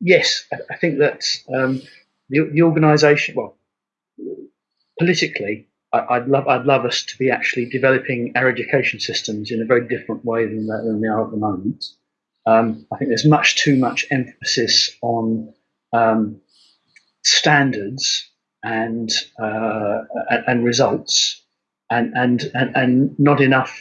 yes, I, think that um, the, the organisation, well, politically, I, would love I'd love us to be actually developing our education systems in a very different way than, than they are at the moment. Um, I think there's much too much emphasis on um, standards and uh, and results, and and and, and not enough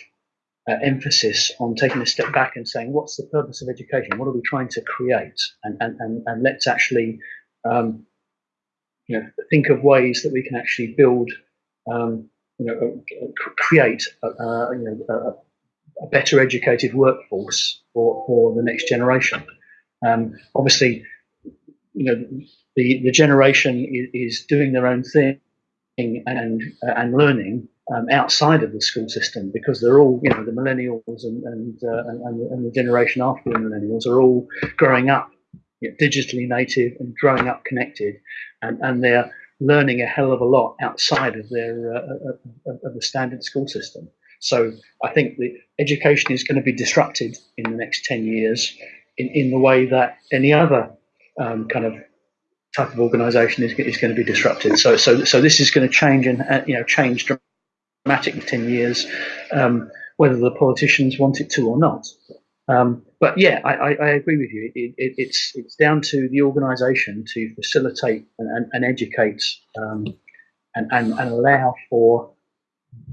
uh, emphasis on taking a step back and saying, what's the purpose of education? What are we trying to create? And and and, and let's actually um, you know think of ways that we can actually build um, you know create a, a you know a, a, better educated workforce for, for the next generation. Um, obviously, you know the the generation is, is doing their own thing and uh, and learning um, outside of the school system because they're all, you know, the millennials and and, uh, and, and, the generation after the millennials are all growing up you know, digitally native and growing up connected, and, and they're learning a hell of a lot outside of their uh, uh of the standard school system. So I think the education is going to be disrupted in the next ten years in, in the way that any other um, kind of type of organisation is, is going to be disrupted. So so so this is going to change and uh, you know change dramatically 10 years, um, whether the politicians want it to or not. Um, but yeah, I, I, I, agree with you. It, it, it's it's down to the organisation to facilitate and, and, and educate um, and, and, and, allow for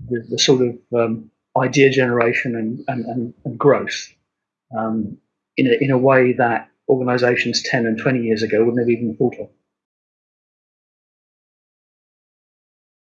the, the sort of um, idea generation and, and, and, growth um, in, a, in a way that organisations 10 and 20 years ago would never even thought of.